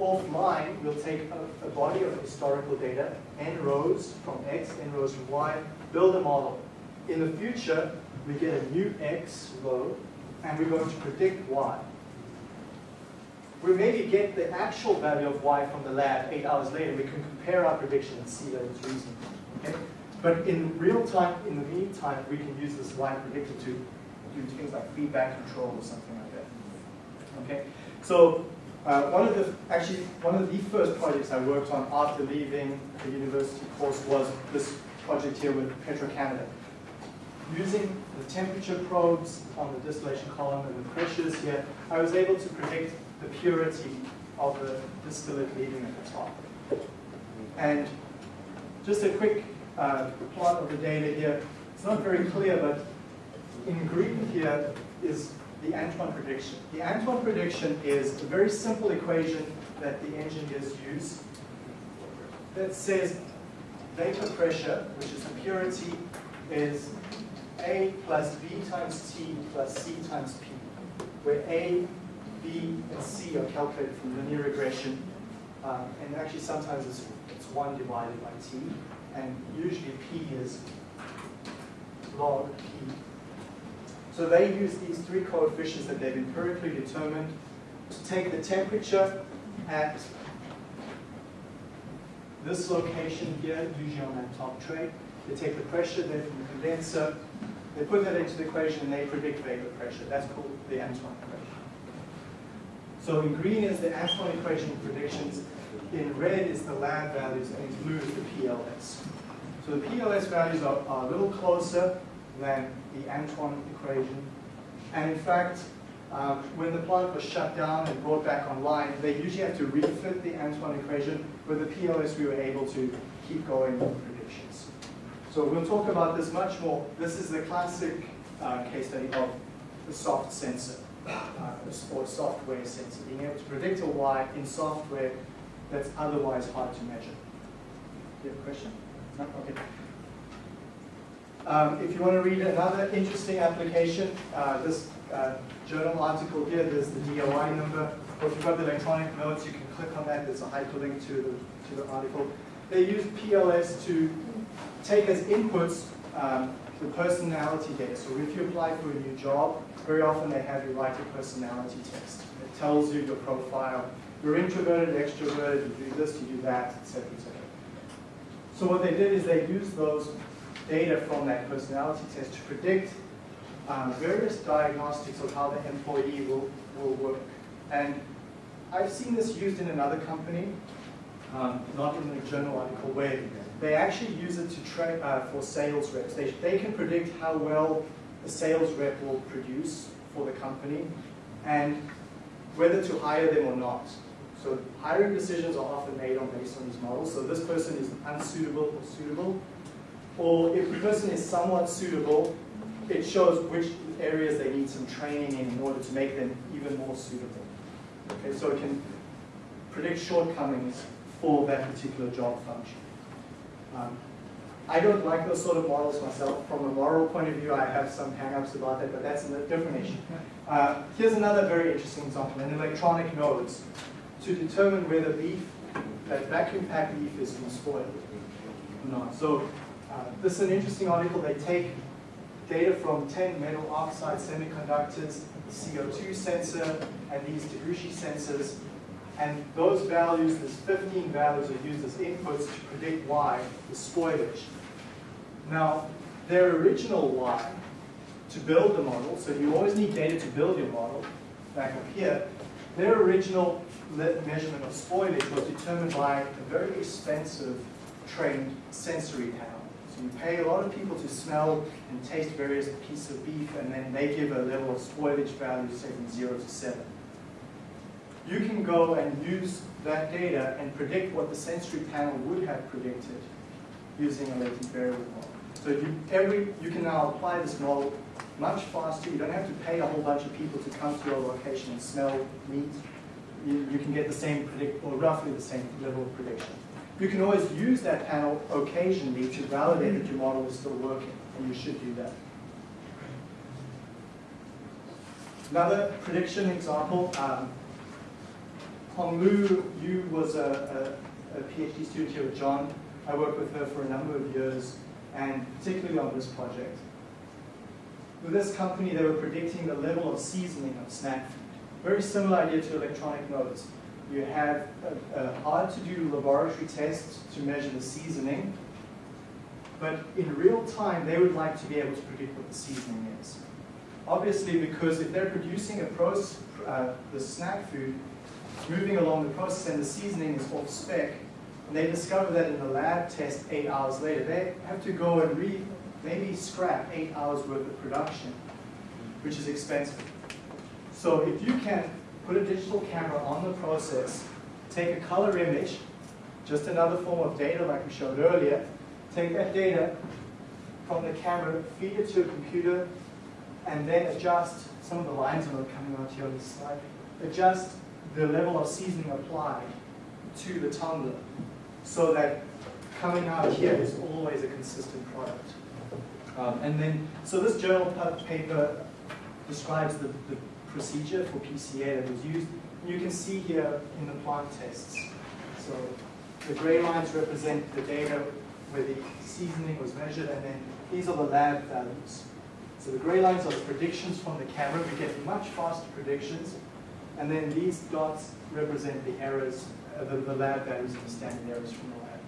A: Offline, we'll take a, a body of historical data, n rows from X, n rows from Y, build a model. In the future, we get a new X row, and we're going to predict Y. We maybe get the actual value of Y from the lab eight hours later. We can compare our prediction and see that it's reasonable. Okay? But in real time, in the meantime, we can use this Y predictor to do things like feedback control or something like that. Okay, so uh, one of the actually one of the first projects I worked on after leaving the university course was this project here with Petro-Canada. Using the temperature probes on the distillation column and the pressures here, I was able to predict the purity of the distillate leaving at the top. And just a quick uh, plot of the data here. It's not very clear, but in green here is the Antoine prediction. The Antoine prediction is a very simple equation that the engineers use that says vapor pressure, which is the purity, is A plus B times T plus C times P, where A, B, and C are calculated from linear regression, um, and actually sometimes it's, it's 1 divided by T, and usually P is log P so they use these three coefficients that they've empirically determined to take the temperature at this location here, usually on that top tray. They take the pressure there from the condenser, they put that into the equation and they predict vapor pressure. That's called the Antoine equation. So in green is the Antoine equation predictions, in red is the lab values, and in blue is the PLS. So the PLS values are, are a little closer than the Antoine equation. And in fact, um, when the plant was shut down and brought back online, they usually had to refit the Antoine equation. With the PLS, we were able to keep going with predictions. So we'll talk about this much more. This is the classic uh, case study of the soft sensor, uh, or software sensor, being able to predict a Y in software that's otherwise hard to measure. Do you have a question? No? Okay. Um, if you want to read another interesting application, uh, this uh, journal article here, there's the DOI number. Or if you've got the electronic notes, you can click on that. There's a hyperlink to the, to the article. They use PLS to take as inputs um, the personality data. So if you apply for a new job, very often they have you write a personality test. It tells you your profile. You're introverted, extroverted, you do this, you do that, etc., etc. So what they did is they used those data from that personality test to predict um, various diagnostics of how the employee will, will work. And I've seen this used in another company, um, not in a journal article, where they actually use it to uh, for sales reps. They, they can predict how well the sales rep will produce for the company and whether to hire them or not. So hiring decisions are often made on based on these models. So this person is unsuitable or suitable. Or if the person is somewhat suitable, it shows which areas they need some training in in order to make them even more suitable. Okay, so it can predict shortcomings for that particular job function. Um, I don't like those sort of models myself. From a moral point of view, I have some hang-ups about that, but that's a different issue. [LAUGHS] Uh, here's another very interesting example, an electronic nose to determine whether beef, that vacuum packed beef is from spoiled or not. So uh, this is an interesting article. They take data from 10 metal oxide semiconductors, CO2 sensor, and these Taguchi sensors. And those values, these 15 values are used as inputs to predict Y, the spoilage. Now, their original Y, to build the model, so you always need data to build your model, back up here, their original measurement of spoilage was determined by a very expensive trained sensory panel. So you pay a lot of people to smell and taste various pieces of beef, and then they give a level of spoilage value, say from zero to seven. You can go and use that data and predict what the sensory panel would have predicted using a latent variable model. So you, every, you can now apply this model much faster. You don't have to pay a whole bunch of people to come to your location and smell meat. You, you can get the same predict, or roughly the same level of prediction. You can always use that panel occasionally to validate that your model is still working, and you should do that. Another prediction example, um, Honglu Yu was a, a, a PhD student here at John. I worked with her for a number of years, and particularly on this project. With this company, they were predicting the level of seasoning of snack food. Very similar idea to electronic nose. You have a, a hard-to-do laboratory tests to measure the seasoning, but in real time, they would like to be able to predict what the seasoning is. obviously because if they're producing a process, uh, the snack food, moving along the process and the seasoning is off spec, and they discover that in the lab test eight hours later, they have to go and re, maybe scrap eight hours worth of production, which is expensive. So if you can put a digital camera on the process, take a color image, just another form of data like we showed earlier, take that data from the camera, feed it to a computer, and then adjust, some of the lines that are coming out here on this slide, adjust the level of seasoning applied to the tumbler so that coming out here is always a consistent product. Um, and then, so this journal paper describes the, the procedure for PCA that was used. You can see here in the plant tests. So the gray lines represent the data where the seasoning was measured, and then these are the lab values. So the gray lines are the predictions from the camera. We get much faster predictions. And then these dots represent the errors, uh, the, the lab values and the standard errors from the lab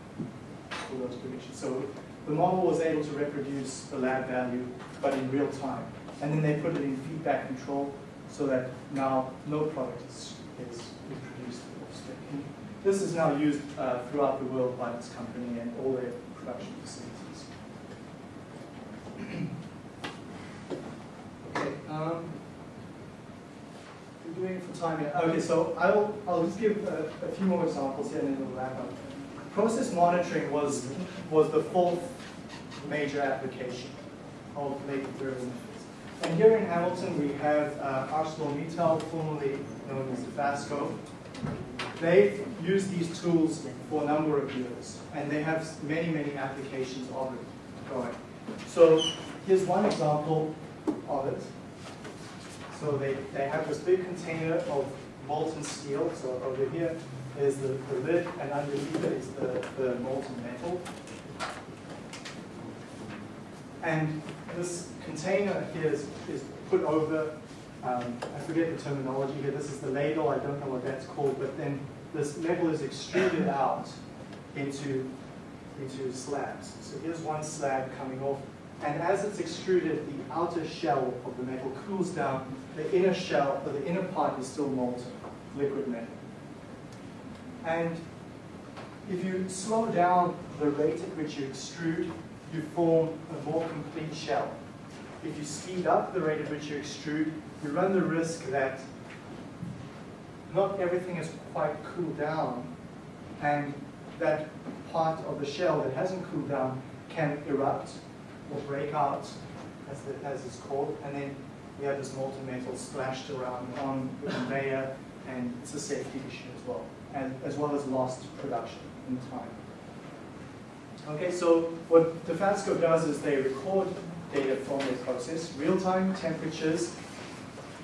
A: for those predictions. So the model was able to reproduce the lab value, but in real time. And then they put it in feedback control so that now no product is, is, is produced off spec. And This is now used uh, throughout the world by this company and all their production facilities. [CLEARS THROAT] okay, um, we're doing it for time here. Okay, so I'll, I'll just give a, a few more examples here and then we'll wrap up. Process monitoring was, was the fourth major application of variable methods. And here in Hamilton, we have uh, ArcelorMittal, formerly known as Dofasco. They've used these tools for a number of years, and they have many, many applications of it going. So here's one example of it. So they, they have this big container of molten steel. So over here is the, the lid, and underneath it is the, the molten metal. And this container here is, is put over, um, I forget the terminology here, this is the ladle, I don't know what that's called, but then this metal is extruded out into, into slabs. So here's one slab coming off, and as it's extruded, the outer shell of the metal cools down, the inner shell, or the inner part is still molten, liquid metal. And if you slow down the rate at which you extrude, you form a more complete shell. If you speed up the rate at which you extrude, you run the risk that not everything is quite cooled down, and that part of the shell that hasn't cooled down can erupt or break out, as, the, as it's called, and then we have this molten metal splashed around on the conveyor, and it's a safety issue as well, and as well as lost production in time. Okay, so what Dofasco does is they record data from their process, real-time temperatures,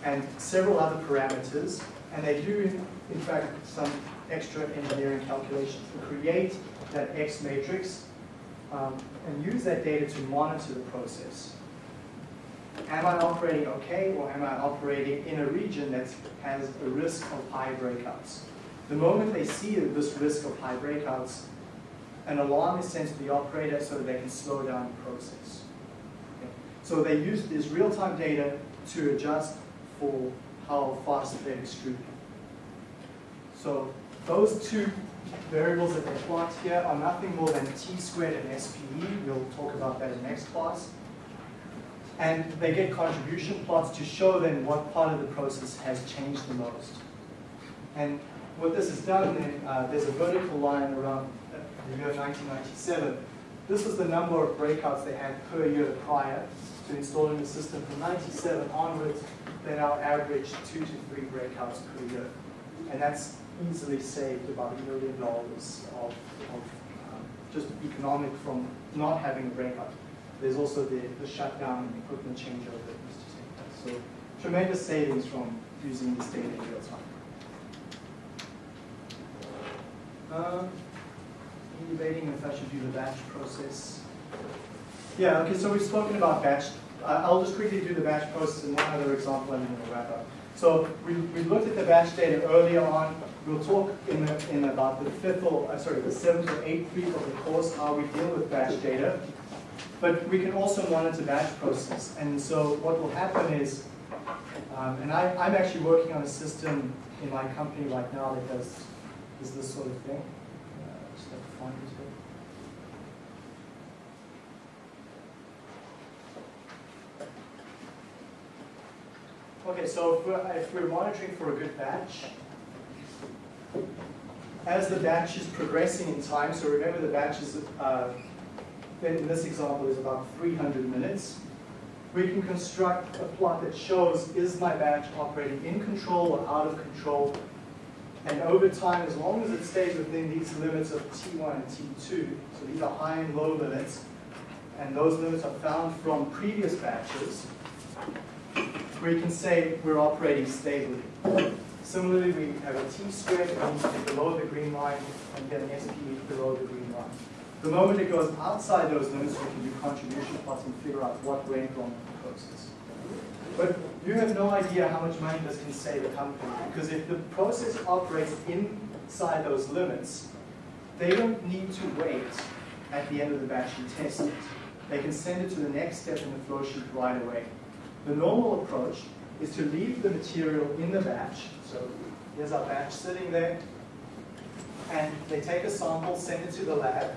A: and several other parameters, and they do, in, in fact, some extra engineering calculations to create that X matrix um, and use that data to monitor the process. Am I operating okay, or am I operating in a region that has a risk of high breakouts? The moment they see this risk of high breakouts, an alarm is sent to the operator so that they can slow down the process. Okay. So they use this real-time data to adjust for how fast they extrude. So those two variables that they plot here are nothing more than t squared and SPE. We'll talk about that in next class. And they get contribution plots to show them what part of the process has changed the most. And what this has done then, uh, there's a vertical line around the year 1997. This was the number of breakouts they had per year prior to installing the system. From 97 onwards, they now average two to three breakouts per year. And that's easily saved about a million dollars of, of um, just economic from not having a breakout. There's also the, the shutdown and equipment changeover that needs to take place. So tremendous savings from using this data in real time. Um, debating if I should do the batch process. Yeah, okay, so we've spoken about batch. I'll just quickly do the batch process and one other example and then we'll wrap up. So we, we looked at the batch data earlier on. We'll talk in, the, in about the fifth or, uh, sorry, the seventh or eighth week of the course how we deal with batch data. But we can also monitor batch process. And so what will happen is, um, and I, I'm actually working on a system in my company right now that does, does this sort of thing. This bit. Okay, so if we're, if we're monitoring for a good batch, as the batch is progressing in time, so remember the batch is, uh, in this example is about 300 minutes, we can construct a plot that shows is my batch operating in control or out of control. And over time, as long as it stays within these limits of T1 and T2, so these are high and low limits, and those limits are found from previous batches, we can say we're operating stably. Similarly, we have a T squared that means it's below the green line, and then an SP below the green line. The moment it goes outside those limits, we can do contribution plots and figure out what went wrong with the process. But you have no idea how much money this can save a company, because if the process operates inside those limits, they don't need to wait at the end of the batch and test it. They can send it to the next step in the flow sheet right away. The normal approach is to leave the material in the batch. So here's our batch sitting there. And they take a sample, send it to the lab,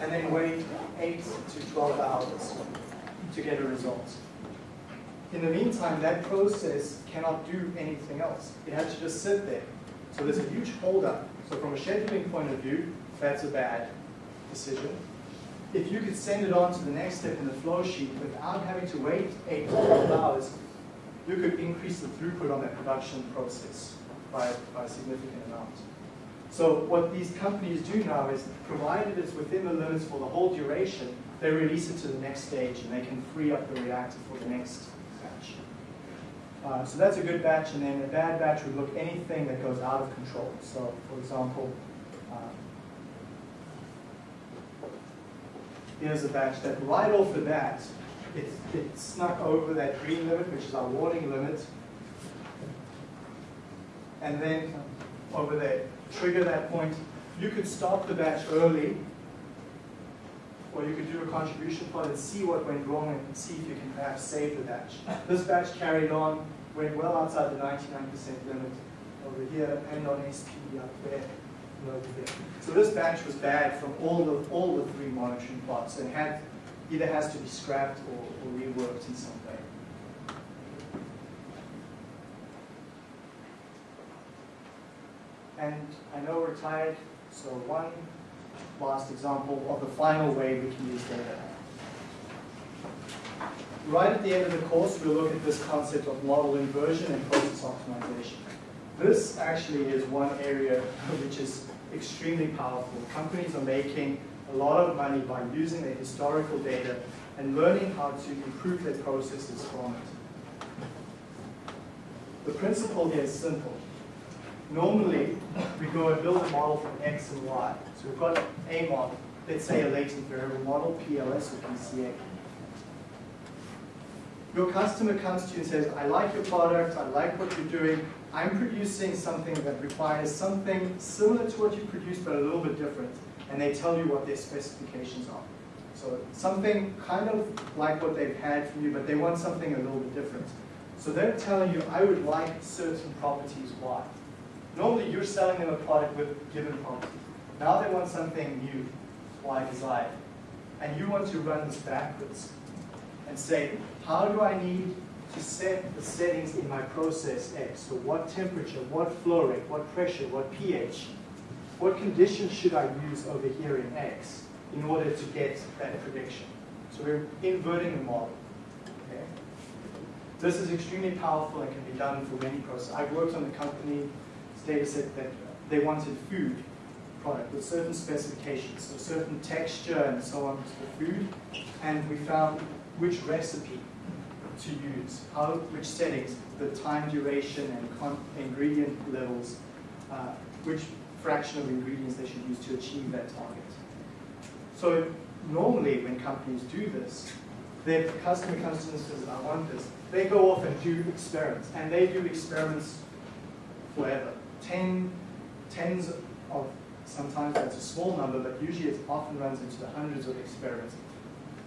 A: and then wait 8 to 12 hours to get a result. In the meantime, that process cannot do anything else. It has to just sit there. So there's a huge holdup. So from a scheduling point of view, that's a bad decision. If you could send it on to the next step in the flow sheet without having to wait 8 to 12 hours, you could increase the throughput on that production process by, by a significant amount. So what these companies do now is, provided it's within the limits for the whole duration, they release it to the next stage and they can free up the reactor for the next. Uh, so that's a good batch, and then a bad batch would look anything that goes out of control. So, for example, um, here's a batch that right off the bat, it, it snuck over that green limit, which is our warning limit, and then over there, trigger that point. You could stop the batch early, or you could do a contribution plot and see what went wrong and see if you can perhaps save the batch. This batch carried on, went well outside the 99% limit over here, and on SP up there. So this batch was bad from all the, all the three monitoring plots and had, either has to be scrapped or, or reworked in some way. And I know we're tired, so one last example of the final way we can use data. Right at the end of the course, we'll look at this concept of model inversion and process optimization. This actually is one area [LAUGHS] which is extremely powerful. Companies are making a lot of money by using their historical data and learning how to improve their processes from it. The principle here is simple. Normally, we go and build a model from X and Y. So we've got a model, let's say a latent variable model, PLS or PCA. Your customer comes to you and says, I like your product, I like what you're doing, I'm producing something that requires something similar to what you produce but a little bit different. And they tell you what their specifications are. So something kind of like what they've had from you, but they want something a little bit different. So they're telling you, I would like certain properties, why? Normally you're selling them a product with given properties. Now they want something new, Y desired. And you want to run this backwards and say, how do I need to set the settings in my process X? So what temperature, what flow rate, what pressure, what pH, what conditions should I use over here in X in order to get that prediction? So we're inverting the model. Okay? This is extremely powerful and can be done for many processes. I've worked on a company data set that they wanted food product with certain specifications, so certain texture and so on to the food, and we found which recipe to use, how, which settings, the time duration and ingredient levels, uh, which fraction of ingredients they should use to achieve that target. So normally when companies do this, their customer comes to them and says, I want this. They go off and do experiments, and they do experiments forever. Ten, tens of, sometimes that's a small number, but usually it often runs into the hundreds of experiments.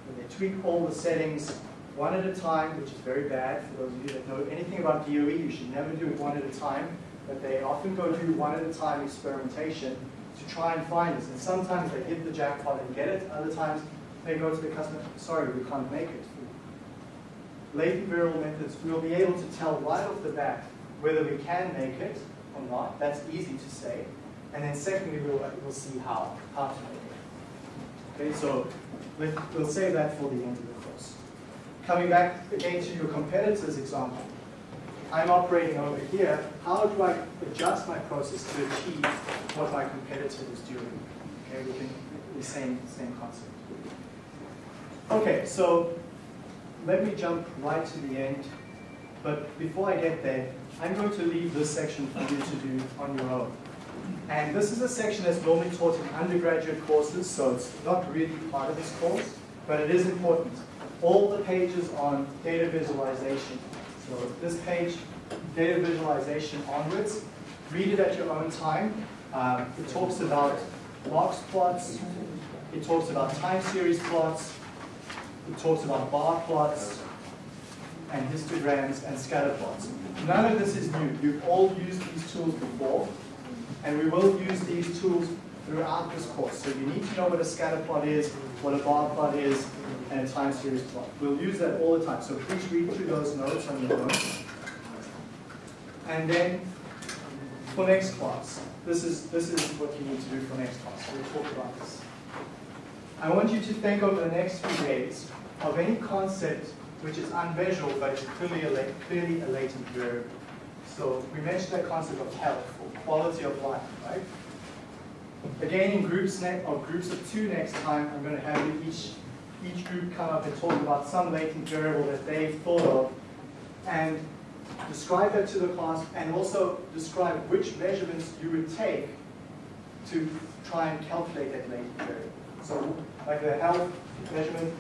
A: And they tweak all the settings one at a time, which is very bad for those of you that know anything about DOE, you should never do it one at a time, but they often go do one at a time experimentation to try and find this. And sometimes they hit the jackpot and get it, other times they go to the customer, sorry, we can't make it. Latent variable methods, we'll be able to tell right off the bat whether we can make it or not. That's easy to say. And then secondly, we'll, uh, we'll see how, how to make it. Okay, so we'll save that for the end of the. Coming back again to your competitor's example, I'm operating over here. How do I adjust my process to achieve what my competitor is doing? Okay, we the same, same concept. Okay, so let me jump right to the end. But before I get there, I'm going to leave this section for you to do on your own. And this is a section that's normally taught in undergraduate courses, so it's not really part of this course, but it is important. All the pages on data visualization. So this page, data visualization onwards, read it at your own time. Um, it talks about box plots, it talks about time series plots, it talks about bar plots, and histograms and scatter plots. None of this is new. You've all used these tools before, and we will use these tools throughout this course. So you need to know what a scatter plot is, what a bar plot is, and a time series plot. We'll use that all the time. So please read through those notes on your own. And then for next class, this is, this is what you need to do for next class. We'll talk about this. I want you to think over the next few days of any concept which is unmeasurable but is clearly a, clearly a latent variable. So we mentioned that concept of health or quality of life, right? Again, in groups groups of two next time, I'm going to have each each group come up and talk about some latent variable that they've thought of, and describe that to the class, and also describe which measurements you would take to try and calculate that latent variable. So, like the health measurement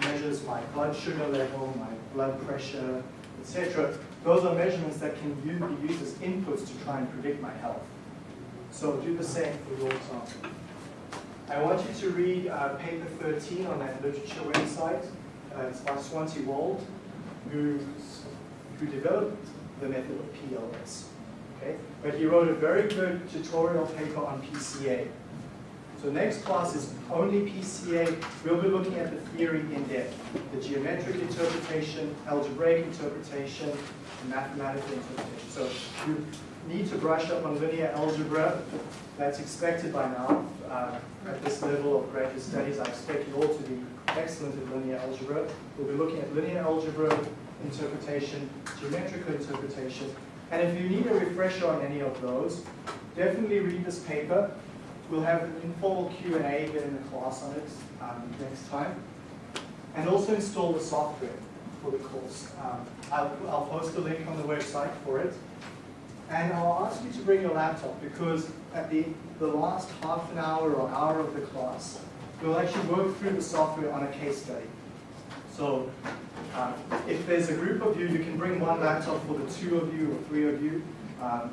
A: measures my blood sugar level, my blood pressure, etc. Those are measurements that can be used as inputs to try and predict my health. So do the same for your example. I want you to read uh, paper 13 on that literature website. Uh, it's by Svante Wold, who, who developed the method of PLS. Okay? But he wrote a very good tutorial paper on PCA. So next class is only PCA. We'll be looking at the theory in depth, the geometric interpretation, algebraic interpretation, and mathematical interpretation. So you need to brush up on linear algebra. That's expected by now. Uh, at this level of graduate studies, I expect you all to be excellent at linear algebra. We'll be looking at linear algebra interpretation, geometrical interpretation, and if you need a refresher on any of those, definitely read this paper. We'll have an informal Q&A in the class on it um, next time. And also install the software for the course. Um, I'll, I'll post a link on the website for it. And I'll ask you to bring your laptop because at the, the last half an hour or hour of the class, we'll actually work through the software on a case study. So um, if there's a group of you, you can bring one laptop for the two of you or three of you. Um,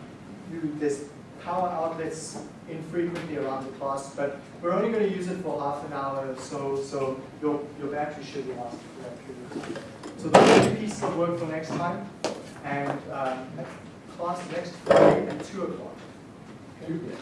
A: you there's power outlets infrequently around the class, but we're only going to use it for half an hour or so, so your, your battery should last for that period. So those are the pieces of work for next time, and um, class next Friday at 2 o'clock. Okay?